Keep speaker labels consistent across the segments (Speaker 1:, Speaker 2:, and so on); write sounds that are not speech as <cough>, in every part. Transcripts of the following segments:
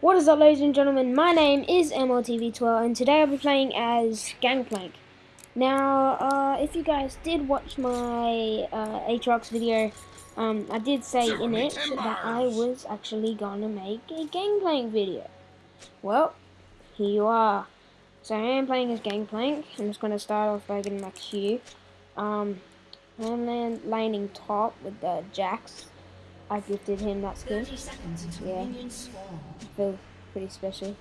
Speaker 1: What is up ladies and gentlemen, my name is MLTV12 and today I'll be playing as Gangplank. Now, uh, if you guys did watch my uh, Aatrox video, um, I did say in it that I was actually gonna make a Gangplank video. Well, here you are. So I am playing as Gangplank. I'm just gonna start off by getting my Q. Um, I'm then laning top with the Jax. I gifted him that skin. yeah. Feel pretty special.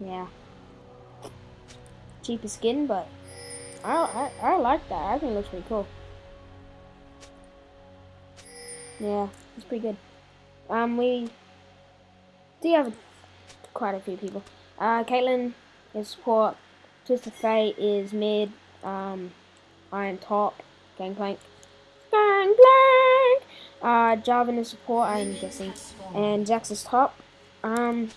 Speaker 1: Yeah. Cheaper skin, but I, I, I like that. I think it looks pretty cool. Yeah, it's pretty good. Um, we do have quite a few people. Uh, Caitlyn is support. Twisted Fate is mid. Um, Iron top. Gangplank. Gangplank! Uh, Jarvan is support, I'm guessing. And Jax is top. Um,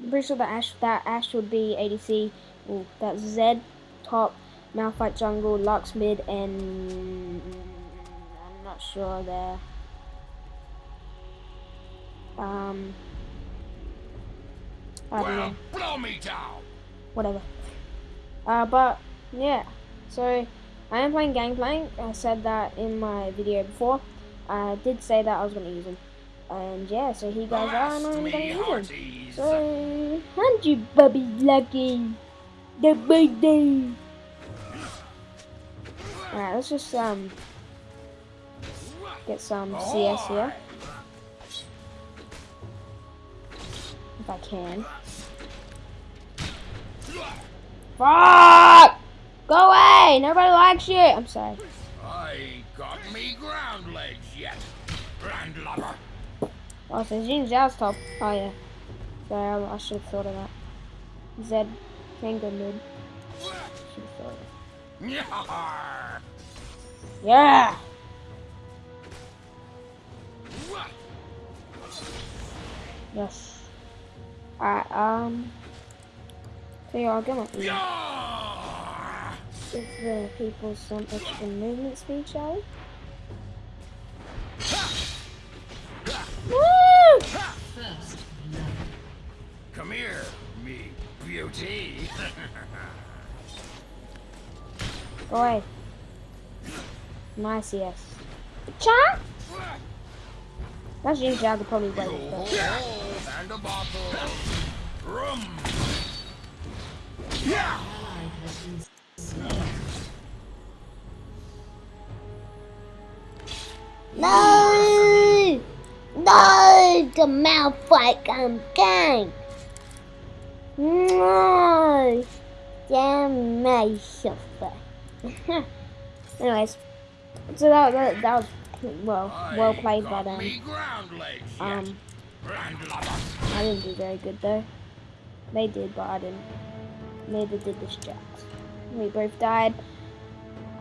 Speaker 1: I'm pretty sure that Ash, that Ashe would be ADC. Ooh, that's Zed top. Malphite jungle, Lux mid, and I'm not sure there. Um, I don't know. blow me down. Whatever. Uh, but yeah, so I am playing Gangplank. I said that in my video before. I did say that I was going to use him. And yeah, so he goes, oh, and I'm going to use him. So, hunt you, Bubby Lucky. The birthday. Alright, let's just, um, get some CS here. If I can. Fuck! Go away! Nobody likes you! I'm sorry. I got me ground legs yet, landlubber. Oh, so Xin Zhao's top. Oh, yeah. Sorry, I, I should have thought of that. Zed can go mid. Should have thought of it. Yeah! Yes. Alright, um... So yeah, I'll get my Give the people some extra movement speed, shall we? Away. Nice, yes. Cha! That's usually I could probably wait. And a bottle. Rum. Yeah. No! No! The Malphite I'm gang! No! Damn myself. Anyways, so that, that, that was well well played by them. Um, I didn't do very good though. They did, but I didn't. Neither did the Jax. We both died.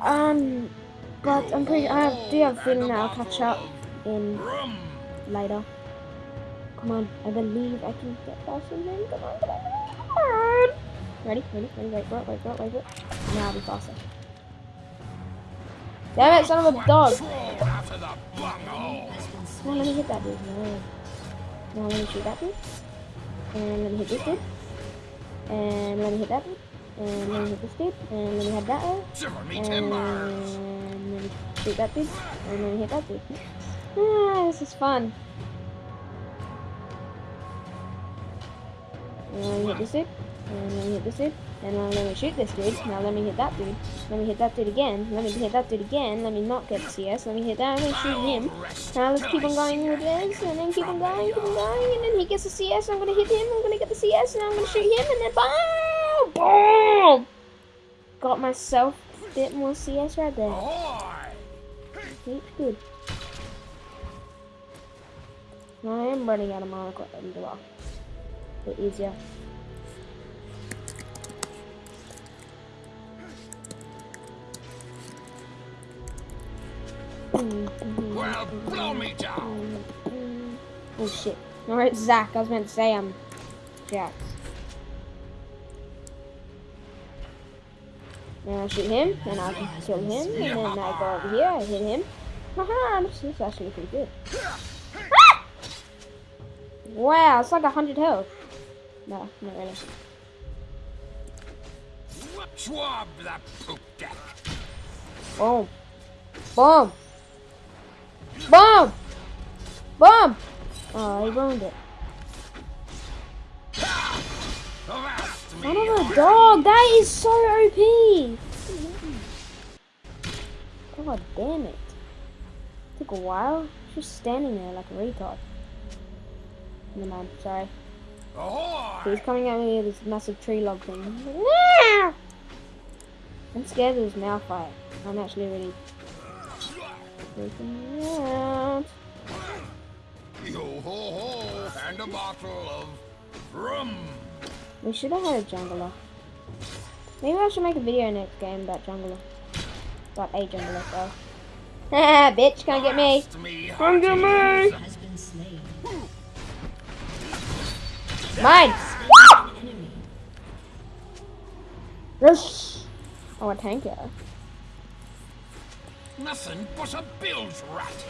Speaker 1: Um, but I'm pretty. I do have a feeling that I'll catch up in later. Come on, I believe I can get past him. Come on, come on, come on. Ready, ready, ready, wait wait wait. Now I'll be faster. Damn it, son of a dog! Come on, let me hit that dude. No. Now let me shoot that dude. And let me hit this dude. And let me hit that dude. And let me hit this dude. And let me hit that one. And let me shoot that dude, and then hit that dude. Ah, this is fun. And let me hit this dude, and let me hit this dude, and now let me shoot this dude. Now let me hit that dude. Let me hit that dude again. Let me hit that dude again. Let me not get the CS. Let me hit that. Let me shoot him. Now let's keep on going with this, and then keep on going, keep on going, and then he gets the CS. I'm gonna hit him. I'm gonna get the CS, and I'm gonna shoot him, and then boom, boom. Got myself a bit more CS right there. It's good. I am running out of as well. Bit easier. Well, blow me down. Oh shit. Alright, Zach. I was meant to say I'm Jax. And I shoot him, and I kill him, and then I go over here, I hit him. Haha, this is actually pretty good. Ah! Wow, it's like a hundred health. No, not really.
Speaker 2: Swab the poop deck.
Speaker 1: Boom. Boom. Boom. Boom. Oh, he ruined it.
Speaker 2: Avast
Speaker 1: Son
Speaker 2: me,
Speaker 1: of a dog, that is so OP. God damn it. Took a while. Just standing there like a retard. Never mind, sorry.
Speaker 2: Ahoy!
Speaker 1: He's coming at me with this massive tree log thing. Yeah! I'm scared of his mouth fight. I'm actually really freaking out.
Speaker 2: Yo ho ho, and a bottle of rum.
Speaker 1: We should have had a jungler. Maybe I should make a video next game about jungler. About a jungler, so. <laughs> Haha, bitch, can't get me.
Speaker 2: Avast me,
Speaker 1: Can't get me.
Speaker 2: hearties.
Speaker 3: has been slain.
Speaker 1: Mine!
Speaker 3: Enemy.
Speaker 1: Yes! Oh, a tanker.
Speaker 2: Nothing but a bilge rat.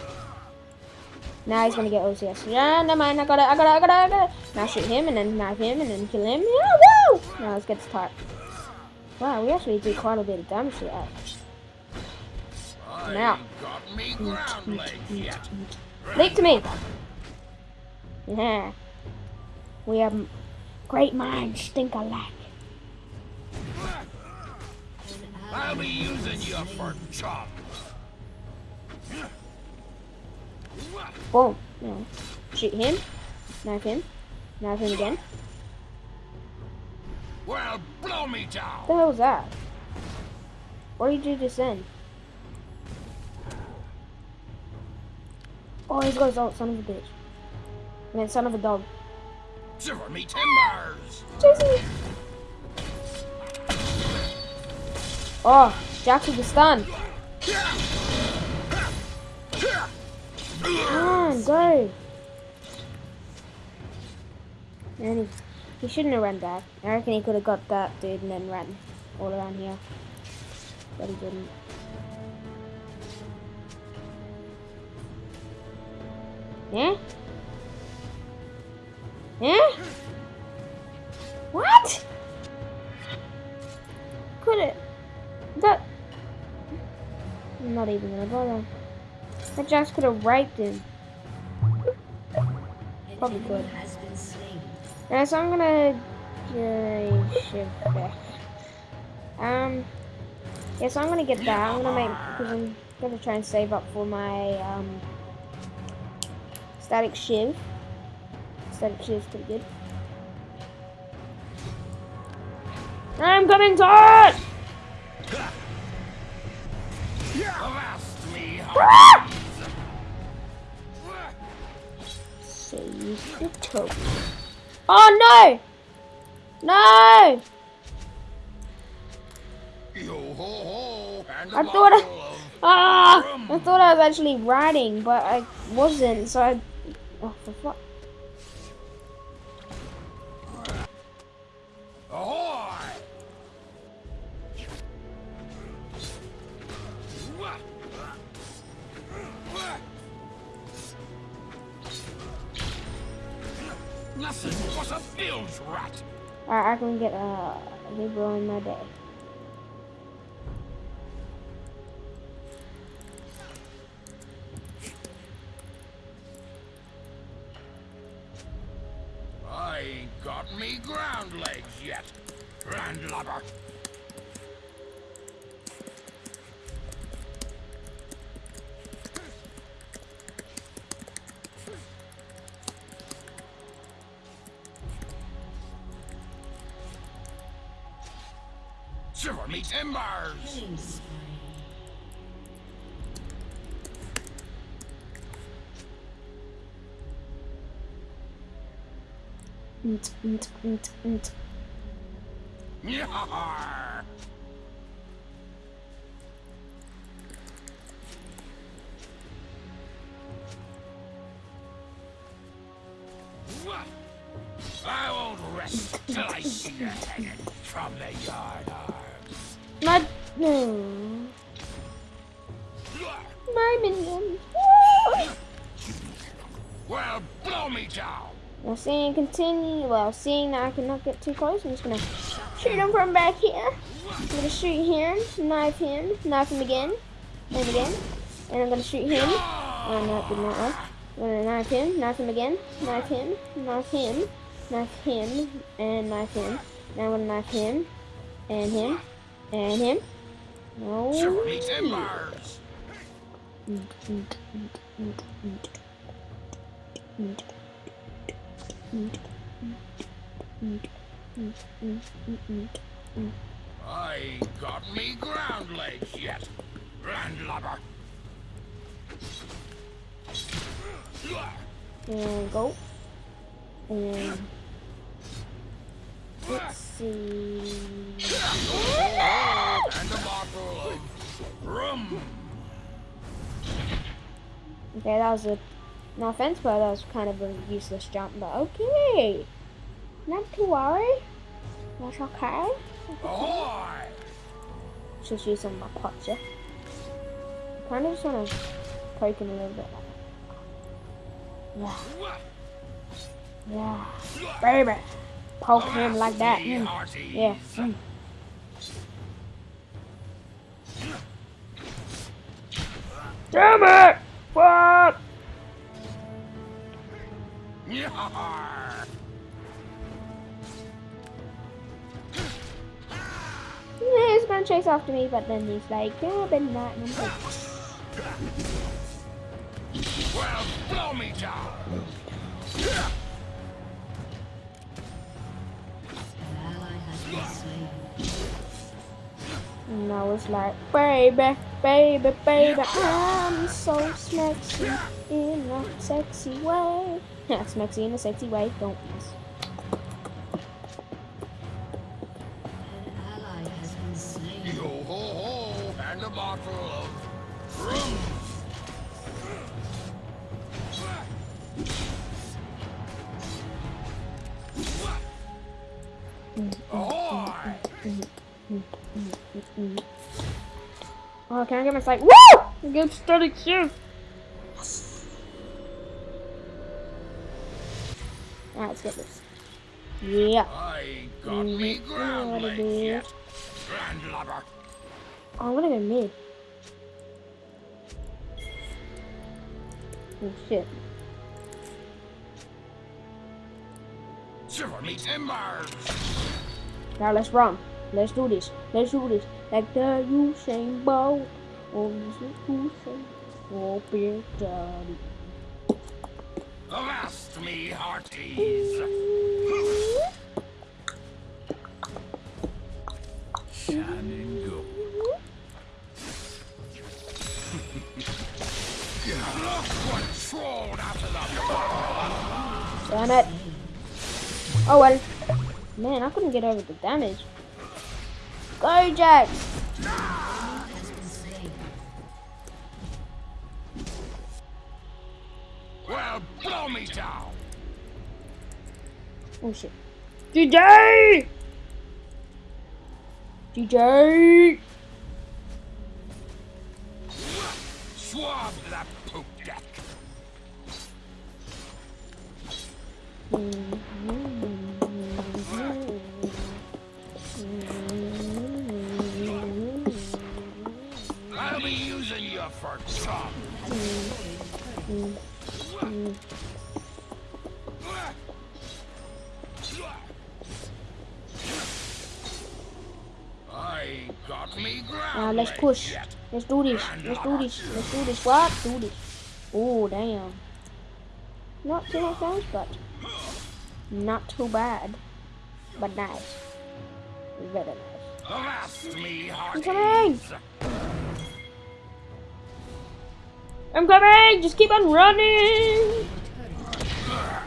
Speaker 1: Now he's gonna get OCS. Yeah, never mind. I got it. I got it. I got it. I got it. Now shoot him and then knife him and then kill him. Yeah, woo! Now let's get this part. Wow, we actually did quite a bit of damage to that. Now.
Speaker 2: ain't got me ground legs yet.
Speaker 1: Leap to me. Yeah. We have great minds think alike.
Speaker 2: I'll be using you for chum.
Speaker 1: Boom. Yeah. Shoot him. Knife him. Knife him again.
Speaker 2: Well, blow me down.
Speaker 1: What the hell was that? What did you just send? Oh, he's got his ult, son of a bitch. And then son of a dog.
Speaker 2: Shiver me timbers.
Speaker 1: Chasing Oh, Jax with the stun. Come on, go. Man, he, he shouldn't have run back. I reckon he could have got that dude and then ran all around here. But he didn't. Yeah? That Jax could have raped him. Probably could.
Speaker 3: has.
Speaker 1: Yeah, so I'm gonna uh, shift back. Um, yeah, so I'm gonna get that. I'm gonna make because I'm gonna try and save up for my um Statikk Shiv. Statikk Shiv's pretty good. I'm coming to it!
Speaker 2: Avast me,
Speaker 1: Ah!
Speaker 2: Hearties.
Speaker 1: Save the token. Oh no! No!
Speaker 2: Yo ho ho, and a
Speaker 1: I thought I-
Speaker 2: bottle of
Speaker 1: Ah! I thought I was actually riding, but I wasn't, so I. Oh, for fuck.
Speaker 2: Nothing but a bilge rat.
Speaker 1: Alright, I can get uh, a Libro in my day. Nt, nt, nt.
Speaker 2: I won't rest till I see you hanging from the yard arms.
Speaker 1: My. No. My minions.
Speaker 2: Well, blow me down.
Speaker 1: Now seeing continue, well, seeing that I cannot get too close, I'm just gonna shoot him from back here. I'm gonna shoot him, knife him, knife him again, and again, and I'm gonna shoot him. Oh no, it did not work. I'm gonna knife him, knife him again, knife him, knife him, knife him, and knife him. Now I'm gonna knife him, and him, and him.
Speaker 2: Oh, no. Timbers! I got me ground legs yet, landlubber.
Speaker 1: And go. And let's see.
Speaker 2: And a bottle of rum.
Speaker 1: Okay, that was a no offense, but that was kind of a useless jump. But okay, not to worry. That's okay.
Speaker 2: Ahoy!
Speaker 1: Just use some of my pots, yeah. Kind of just want to poke him a little bit. Yeah, yeah, baby. Poke him like that. Mm. Yeah. Mm. Damn it! Fuck! He's gonna chase after me, but then he's like, yeah, but not. And I'm like,
Speaker 2: Well, blow me down.
Speaker 3: An ally has been slain.
Speaker 1: and I was like, baby, baby, baby, I'm so sexy in a sexy way. Yeah, sexy in a sexy way, don't miss.
Speaker 2: And a bottle of rum.
Speaker 1: Oh, can I get my sight? Woo! Good study too. Alright, let's get this. Yeah.
Speaker 2: I got me mm-hmm. ground legs yet, landlubber.
Speaker 1: Oh, I'm gonna go mid. Oh shit.
Speaker 2: Shiver me timbers.
Speaker 1: Now let's run. Let's do this. Let's do this. Like the Usain Bolt. Oh, Usain. Oh, Big Daddy.
Speaker 2: Uh, Avast me hearties. Shining gold. Look what trolled out of the
Speaker 1: Damn it. Oh well. Man, I couldn't get over the damage. Go, Jax!
Speaker 3: Has been slain.
Speaker 2: Well, blow me down.
Speaker 1: Oh shit. DJ! DJ!
Speaker 2: Swab that poop deck. I'll be using you for chum.
Speaker 1: Now let's push. Let's do this. Let's do this. Let's do this. What? Do this. Oh, damn. Not too much damage, but not too bad. But nice. Very nice. I'm coming! I'm coming! Just keep on running!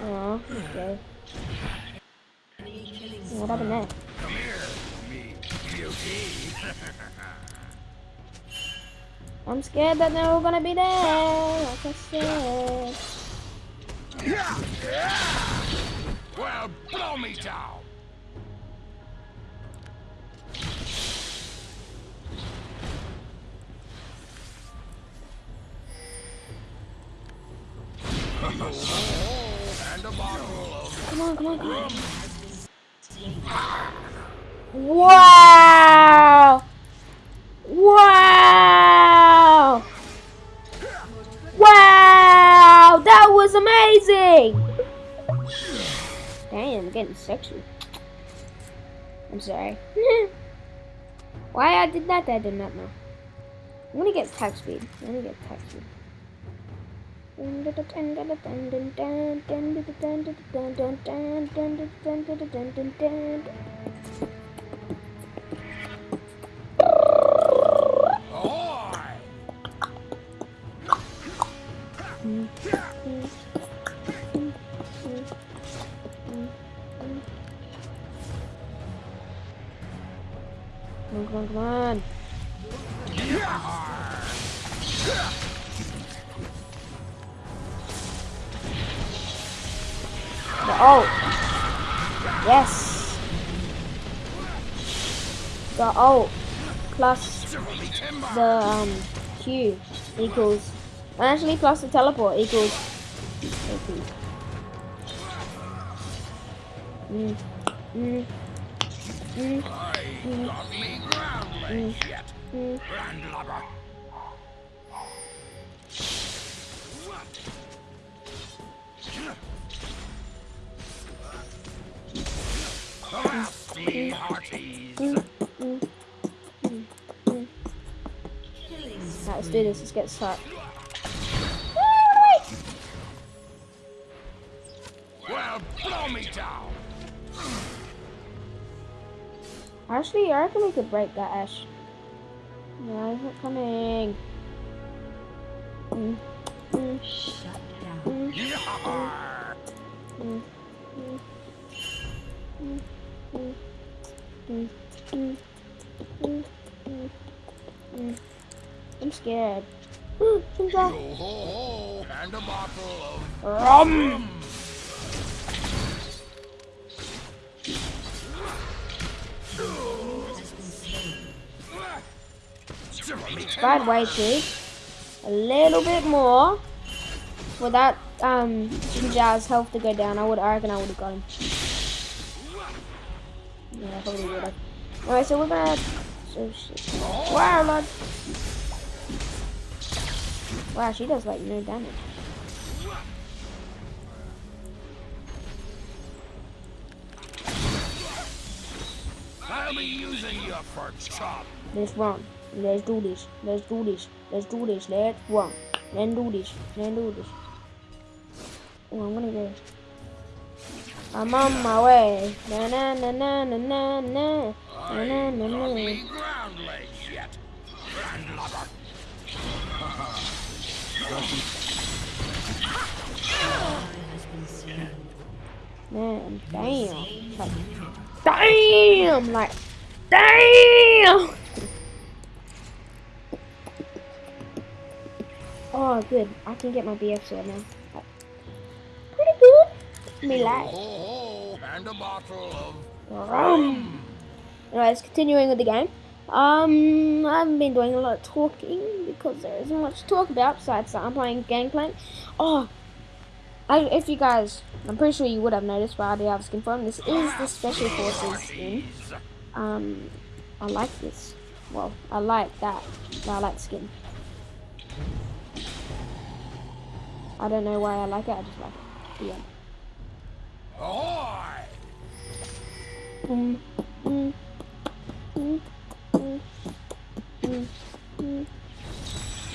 Speaker 1: Oh, okay. What happened there? I'm scared that they're all gonna be there. Like I said.
Speaker 2: well, blow me down. and a bottle of
Speaker 1: Come on, come on. Getting sexual. I'm sorry. <laughs> Why I did that, I did not know. I'm gonna get attack speed. I'm gonna get attack speed. Ult. Yes. The ult plus the um, Q equals actually plus the teleport equals. Mm. Mm. Mm.
Speaker 2: Ground legs yet.
Speaker 1: Mm. Right, let's do this. Let's get started.
Speaker 2: Well, blow me down.
Speaker 1: Actually, I reckon we could break that Ashe. No, he's not coming. Mm. Mm.
Speaker 3: shut down.
Speaker 1: Mm.
Speaker 2: Yar!
Speaker 1: Mm. Mm. Mm. I'm scared.
Speaker 2: Yo and a bottle of
Speaker 1: rum.
Speaker 2: rum.
Speaker 1: Fried white. A little bit more. for that um Xin Zhao's health to go down, I would I reckon I would have got him. Yeah, probably would have. Alright, so we're gonna so shit. Wow, lord. Wow, she does like no damage.
Speaker 2: I'll be using you for chop.
Speaker 1: Let's run. Let's do this. Let's do this. Let's do this. Let's run. Let's do this. Let's do this. Oh, I'm gonna go. I'm on my way. Na na na na na na na. Na na na na.
Speaker 2: me yet. Landlubber.
Speaker 3: Ally has been slain.
Speaker 1: Man, damn. Like, damn! Like, <laughs> damn! Oh, good. I can get my BF sword now. Me
Speaker 2: Yo
Speaker 1: like.
Speaker 2: ho ho, and a bottle of
Speaker 1: Rum. Anyways, continuing with the game. Um, I haven't been doing a lot of talking because there isn't much to talk about besides that I'm playing Gangplank. Oh, I, if you guys, I'm pretty sure you would have noticed, but I do have skin for him. This is the Special Forces skin. Um, I like this. Well, I like that. I like the skin. I don't know why I like it. I just like it. Yeah.
Speaker 2: Ahoy!
Speaker 1: Mm, mm, mm, mm, mm, mm.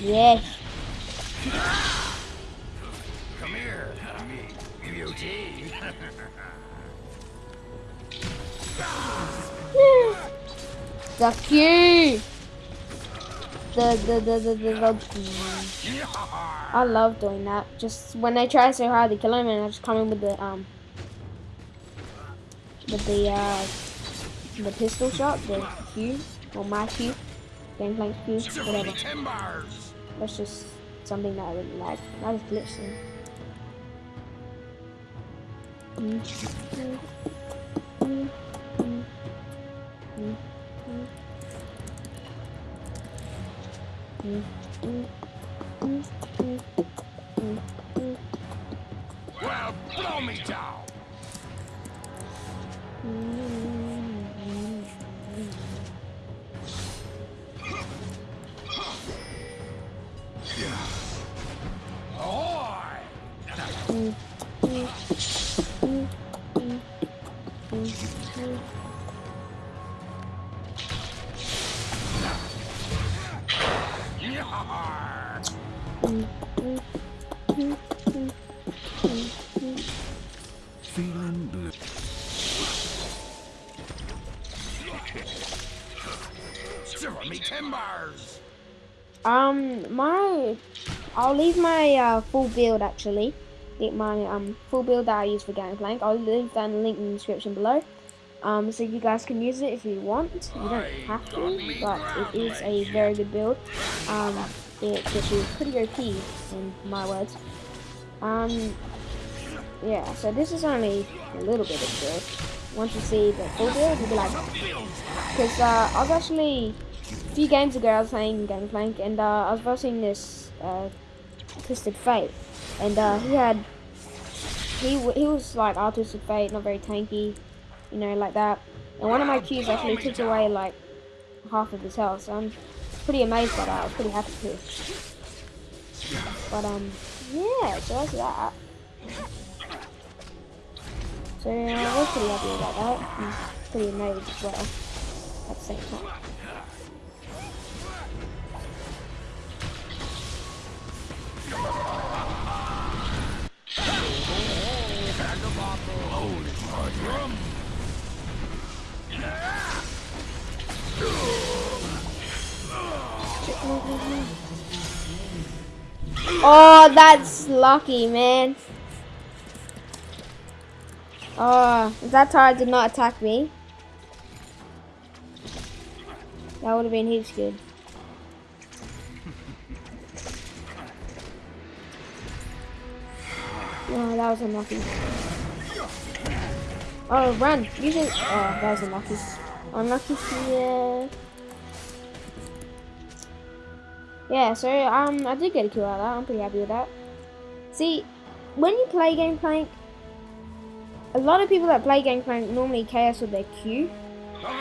Speaker 1: Yes.
Speaker 2: Come here, me beauty.
Speaker 1: The Q. The the the the the. the
Speaker 2: Yar!
Speaker 1: I love doing that. Just when they try so hard to kill him, and I just come in with the um the uh, the pistol shot, the cube, or my cube, gangplank
Speaker 2: cube,
Speaker 1: whatever. That's just something that I really like. That is glitching. Mm -hmm. Mm -hmm. Mm -hmm. Full build actually. Get my um full build that I use for Gangplank. I'll leave that in the link in the description below. Um, so you guys can use it if you want. You don't have to, but it is a very good build. Um, it gets you pretty OP in my words. Um, yeah. So this is only a little bit of build. Once you see the full build, you'll be like, because uh, I was actually a few games ago I was playing Gangplank and uh, I was versing this uh, Twisted Fate, and uh, he had he he was like our Twisted Fate, not very tanky, you know, like that. And one of my Qs actually took away like half of his health, so I'm pretty amazed by that. I was pretty happy too. But um, yeah, so that's that. So yeah, I was pretty happy about that. Pretty amazed as well at the same time. Oh, that's lucky, man. Oh, that tire did not attack me. That would have been heaps good. Oh, that was unlucky. Oh, run! You should. Oh, that was unlucky. Unlucky here. Yeah, so um, I did get a kill out of that. I'm pretty happy with that. See, when you play Gangplank, a lot of people that play Gangplank normally chaos with their Q.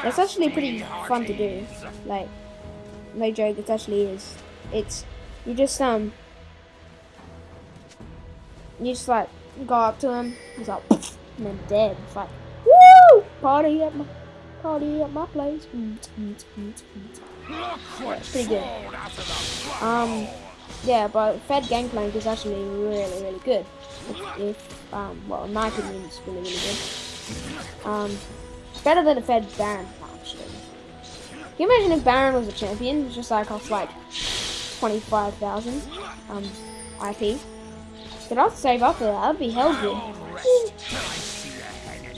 Speaker 1: That's actually pretty fun to do. Like, no joke, it actually is. It's you just um, you just like go up to him. He's like, <laughs> and then dead. It's like, woo! Party at my party at my place. Mm, mm, mm, mm.
Speaker 2: Look what
Speaker 1: it's pretty good. Um, yeah, but Fed Gangplank is actually really, really good. If, if um, well, in my opinion, it's really, really good. Um, better than a Fed Baron, actually. Can you imagine if Baron was a champion? It's just like cost like 25,000 um, IP. Could I save up for that? That'd be hell good.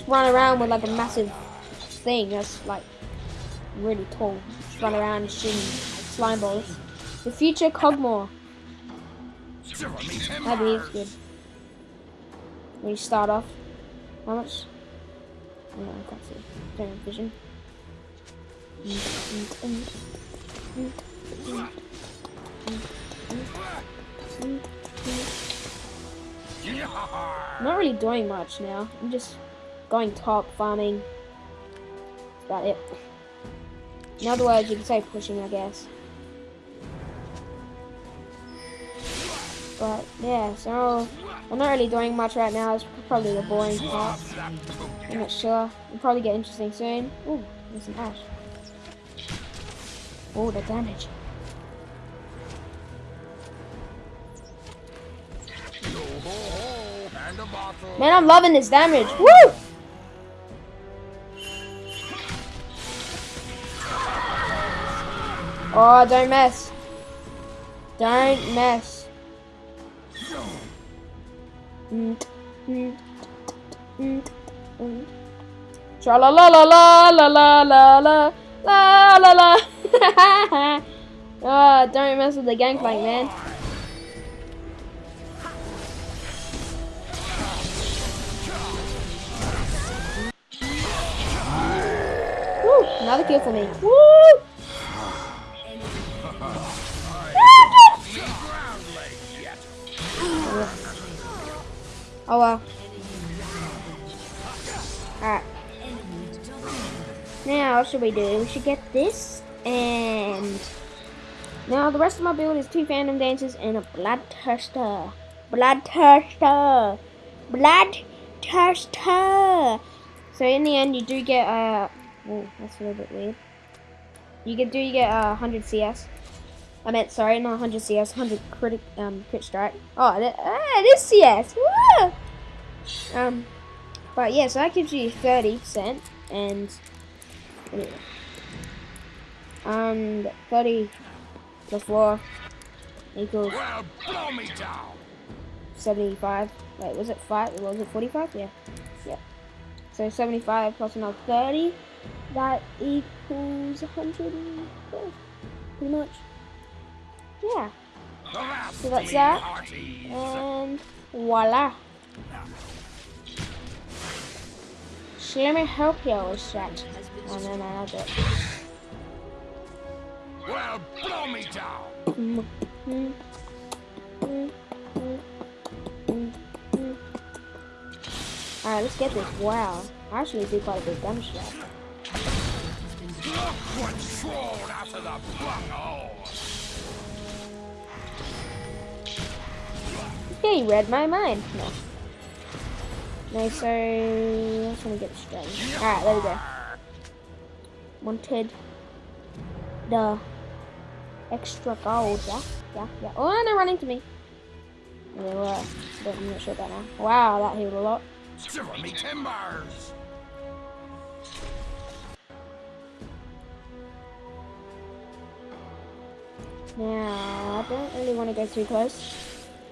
Speaker 1: Run around with like a massive thing that's like really tall. Just run around shooting slime balls. The future Kog'Maw.
Speaker 2: shiver me
Speaker 1: That'd be
Speaker 2: timbers!
Speaker 1: good. You start off. How much? No, I can't see. Don't have vision. I'm not really doing much now. I'm just going top, farming. That's about it. In other words, you can say pushing, I guess. But yeah, so I'm not really doing much right now. It's probably the boring part. I'm not sure. It'll probably get interesting soon. Ooh, there's some ash. Oh, the damage. Man, I'm loving this damage. Woo! Oh, don't mess. Don't mess. Tra la la la la la la la la la la la. Oh, don't mess with the gangplank, man. Another kill for me. <sighs> Woo!
Speaker 2: Ground leg yet.
Speaker 1: Oh well. Alright. Now, what should we do? We should get this and now the rest of my build is two Phantom Dancers and a Bloodthirster. Bloodthirster. Bloodthirster. So in the end, you do get uh, oh, that's a little bit weird. You get do you get uh 100 CS. I meant sorry, not 100 CS, 100 crit um crit strike. Oh, that, ah, it is CS. Woo! Um, But yeah, so that gives you 30% and and 30 plus 4 equals
Speaker 2: Well, blow me down.
Speaker 1: 75. Wait, was it 5? Was it 45? Yeah. Yeah. So 75 plus another 30. That equals 112. Pretty much. Yeah. So that's that. And voila. So let me help you with that. Oh no, no, I'll it.
Speaker 2: Well, blow me down.
Speaker 1: Mm. Alright, let's get this. Wow. I actually do quite a bit of damage to that.
Speaker 2: Look what's thrown out of the bunghole.
Speaker 1: Yeah, you read my mind. No. No, so I just want to get straight. Alright, there we go. Wanted the extra gold, yeah? Yeah, yeah. Oh, and they're running to me. Yeah, well, I'm not sure about now. Wow, that healed a lot.
Speaker 2: Shiver me timbers.
Speaker 1: Now, I don't really want to go too close.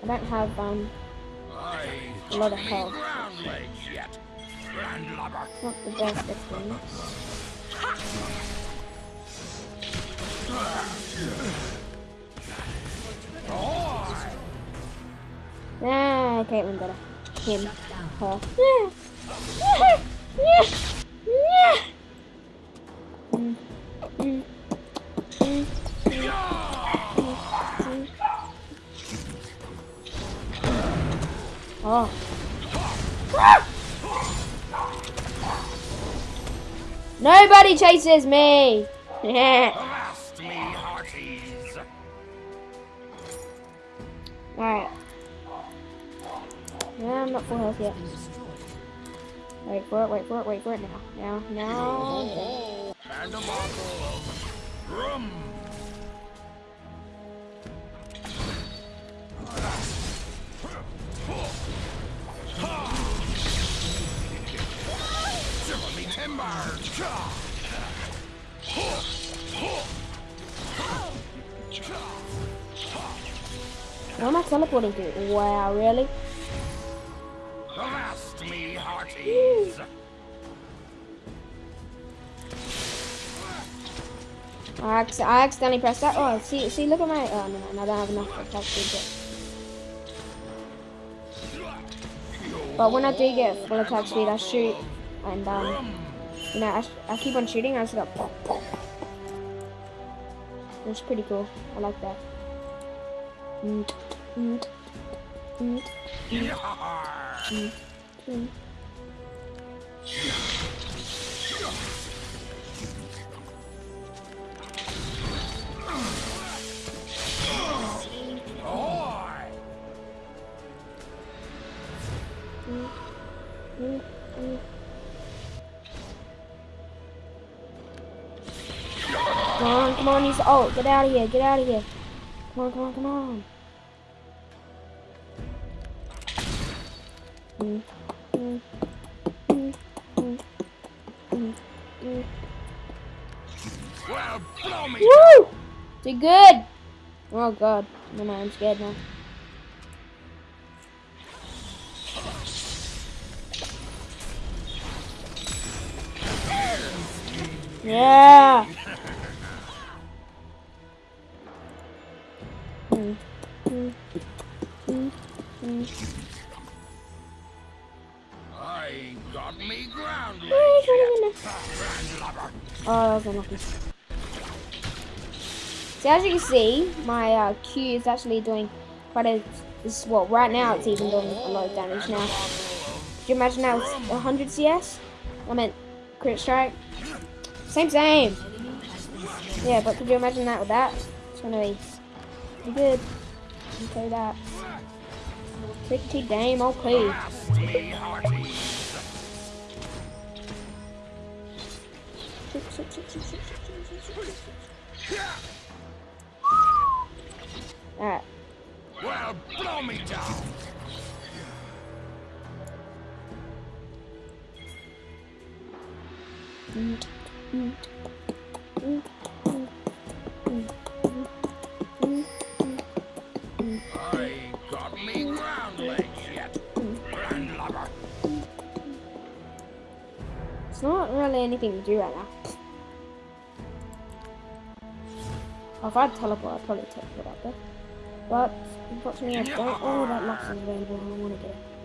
Speaker 1: I don't have, um,
Speaker 2: I
Speaker 1: A lot of health. not the best of things. Ah, Caitlyn got a him. Her. Mm, mm, mm, Oh. Nobody chases me. <laughs>
Speaker 2: Avast me, hearties.
Speaker 1: Alright. Yeah, I'm not full health yet. Wait for it, wait for it, wait for it now. Now, now.
Speaker 2: And a bottle of rum. Shiver me timbers.
Speaker 1: Where am I teleporting to? Wow, really?
Speaker 2: Avast me, hearties.
Speaker 1: I, acc- I accidentally pressed that. Oh, see, see, look at my. Oh, no, no, I don't have enough speed But when I do get full attack speed, I shoot. And, um, you know, I, I keep on shooting, I just go pop, pop. Pretty cool. I like that. Mm, mm, mm, mm. Come on, come on, the ult. Get out of here, get out of here. Come on, come on, come on. Mm, mm, mm.
Speaker 2: Well, blow me
Speaker 1: Woo! Did good. Oh god, no man, I'm scared now. Yeah.
Speaker 2: I
Speaker 1: Oh, that was unlucky. So as you can see, my uh, Q is actually doing quite a. This well, right now it's even doing a lot of damage now. Could you imagine was 100 CS? I meant crit strike. Same, same. Yeah, but could you imagine that with that? It's gonna be pretty good. I'll tell you that. Pretty damn okay.
Speaker 2: Avast me, hearties.
Speaker 1: Alright.
Speaker 2: Well, blow me down. I
Speaker 1: It's not really anything to do right now. Oh, if I had teleport, I'd probably teleport out there. But unfortunately, I don't. Oh, that lock is available. I want to get it.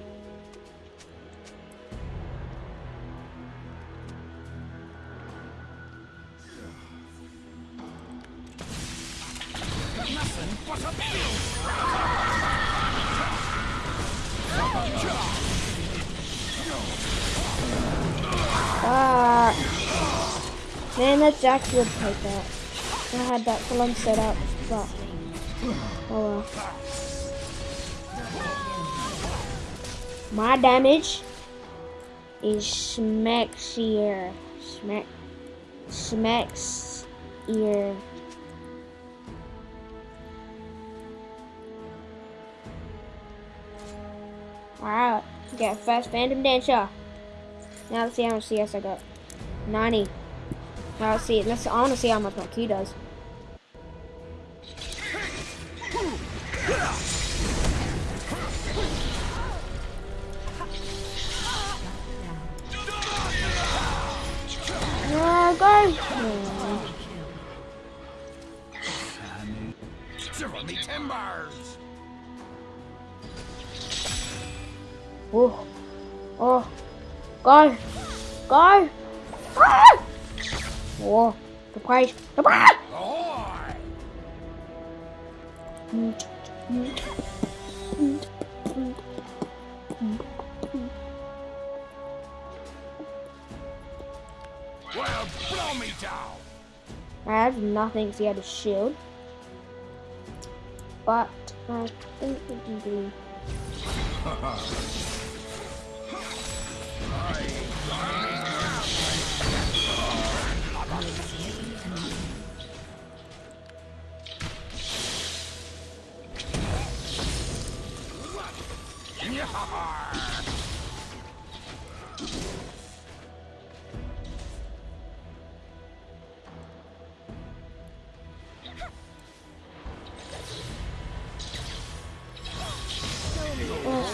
Speaker 1: Would take that. I had that full on set up, but oh well. My damage is smaxier. Smack smacks ear. Alright, got fast phantom dancer. Now let's see how much CS I got. 90. Let's see. Let's. I want to see how much my Q does. No, go. Oh.
Speaker 2: Me timbers.
Speaker 1: Oh. Oh. Go. Go. Ah!
Speaker 2: Me down.
Speaker 1: I have nothing. See, I had a shield. But I think we can do. Oh,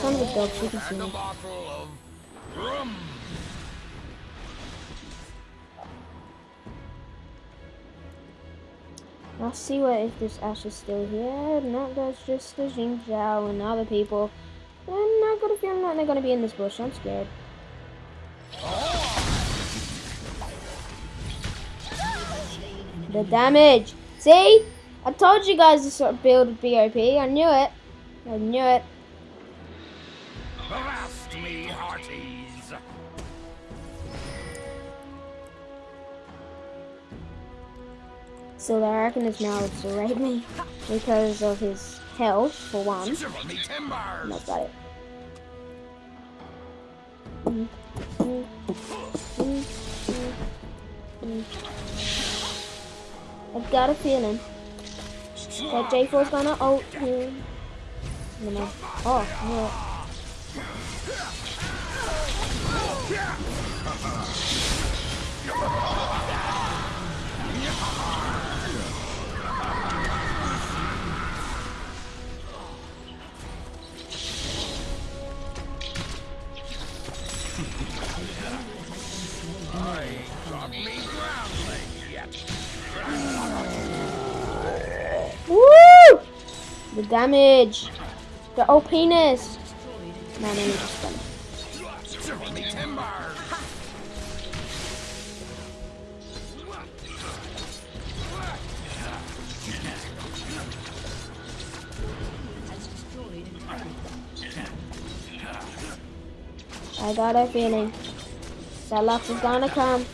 Speaker 1: son of can see me. Let's see what if this Ashe is still here. No, that's just the Xin Zhao and other people. I'm a feeling that they're gonna be in this bush. I'm scared. The damage. See? I told you guys this sort of build would be OP. I knew it. I knew it.
Speaker 2: Blast me, hearties.
Speaker 1: So the reckon is now <laughs> raid me because of his health, for one. That's about it. I've got a feeling that J4's gonna ult him. You know. Oh, no. Damage. The OPness. No, no, no, just done. I got a feeling that Lux is gonna come.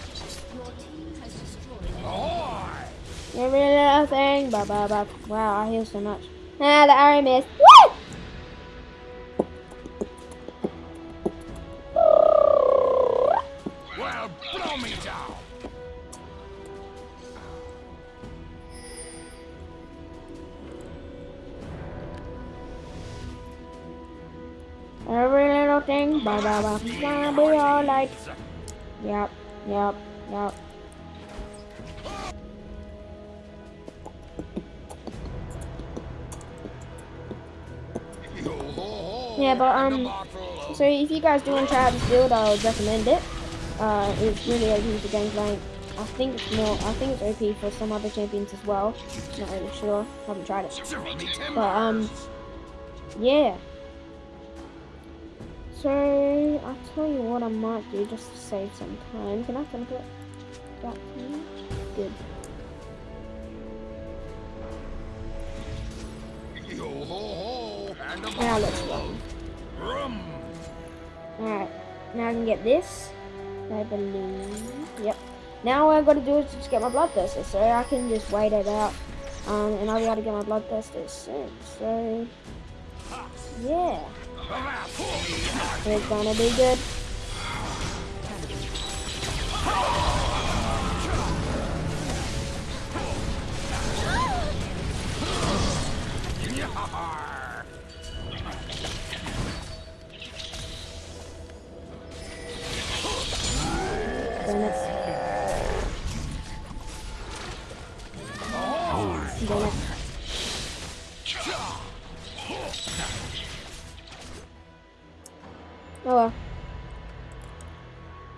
Speaker 2: Ahoy!
Speaker 1: Every little thing. Ba ba ba. Wow, I heal so much. Ah, the arrow missed. Woo!
Speaker 2: Well, blow me down.
Speaker 1: Every little thing. Ba ba ba. Gonna be alright. Yep, yep. No. Yeah, but um, so if you guys do want to try out this build, I would recommend it. Uh, it's really OP for Gangplank. I think it's more, I think it's OP for some other champions as well. Not really sure, haven't tried it. But um, yeah. So I'll tell you what I might do just to save some time. Can I teleport back to you? Good. Now let's go. Alright, now I can get this. I believe. Yep. Now all I gotta do is just get my blood bloodthirster, so I can just wait it out. Um, and I'll be able to get my blood bloodthirster soon. So, yeah. It's gonna be good. It. Damn. Oh well.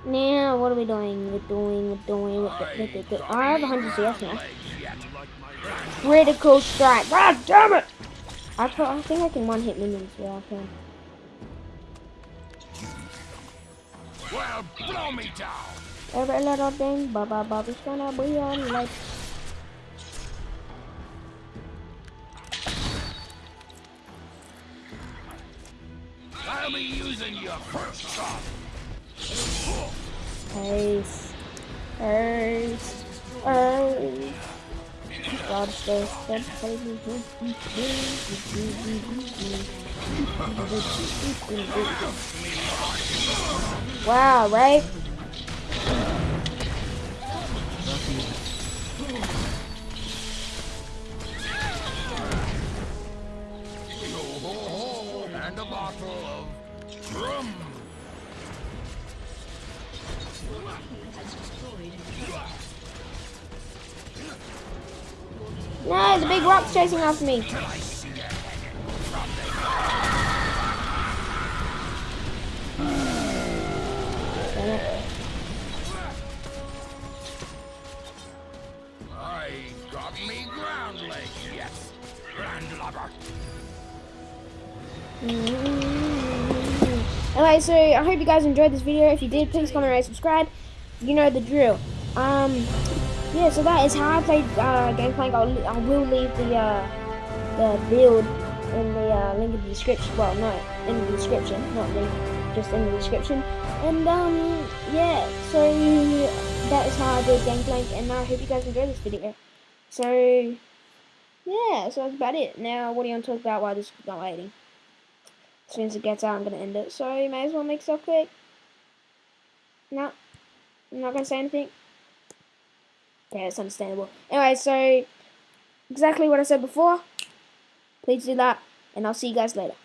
Speaker 1: Now, what are we doing? We're doing, we're doing, we're doing, we're. I have 100 CS now. Critical strike. God damn it! I, I think I can one hit minions. Yeah, I can.
Speaker 2: Well, blow me down.
Speaker 1: Every little thing, Baba Bobby's gonna be on like.
Speaker 2: I'll be using your first shot.
Speaker 1: Ace. Ace. Ace. Lobster, step, baby. Wow, right?
Speaker 2: Bottle of rum.
Speaker 1: No, the big rock's chasing after me.
Speaker 2: I got me ground leg, yes. Landlubber. Mm-hmm.
Speaker 1: Alright, so I hope you guys enjoyed this video. If you did, please comment, rate, subscribe. You know the drill. Um, yeah, so that is how I played uh, Gangplank. I'll, I will leave the uh, the build in the uh, link in the description. Well, no, in the description, not link, just in the description. And um, yeah, so that is how I did Gangplank, and I hope you guys enjoyed this video. So yeah, so that's about it. Now, what do you want to talk about while this is not waiting? As soon as it gets out, I'm going to end it. So you may as well make stuff quick. No, I'm not going to say anything. Yeah, it's understandable. Anyway, so exactly what I said before. Please do that, and I'll see you guys later.